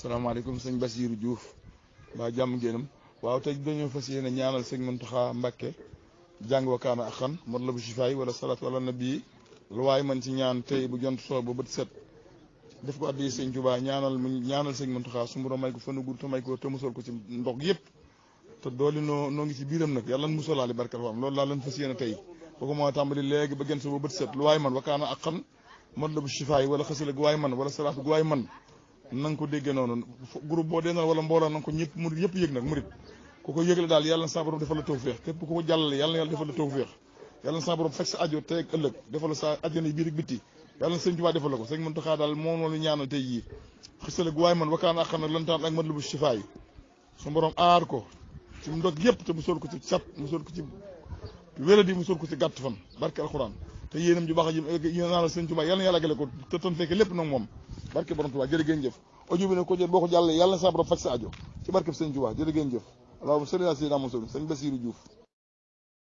salaamaaleykum sëñ Basiirou Diouf waa jàmm ngeenam waaw tey dañoo fas yéene ñaanal sëñ Muntaxa Mbàkke jàng wakaana ak xan mot la bu sifaay wala salaatu wala nabi lu waay man ci ñaan tey bu jont soo ba bët set def ko addi sëñ Tuubaa ñaanal mu ñaanal sëñ Muntaxa su mu may ko fanu gudd te may ko te musal ko ci ndox yëpp te dooli noo noo ngi ci biiram nag yàlla na musalaale barkal faam loolu laa leen fas yéene tey boo ko moo tàmbali léegi ba gën sa ba bët set lu waay man wakaana ak xan mat la bu sifaay wala xasila gu waay man wala salaatu gu waay man na nga ko déggee noonu groupe boo dee na wala mbooloo na nga ko ñëpp murit yëpp yëg nag murit ku ko yëgle daal yàlla na sa borom defal la tawféex képp ku ko jàllale yàlla na yàlla defal la tawféex yàlla na sa borom fekk sa ajo tey ak ëllëg defal la sa ajo ne biir ak bitti yàlla na sëñ Tuubaa defal la ko sëñ Muntaxaa daal moom la ñaanal tey jii xasila gu waay man wakaana ak xan lantaan ak mat la bu sifaay su borom aar ko ci ndog yëpp te musal ko ci sat musal ko ci wéradi musal ko ci gàtt fan barke alxuraan te yéenam ju baax ji yéen naa la sëñ Tuubaa yàlla na yàlla gale ko te tan fekke lépp nag moom barke borom Tuubaa jërë ngeen jëf audio bi ne ko jël boo ko jàllee yàlla na sa borom faj sa ajo ci barke sëñ Tuubaa jërë ngeen jëf allahumma salli ala sayyidina Muhammad sëñ Basiru Diouf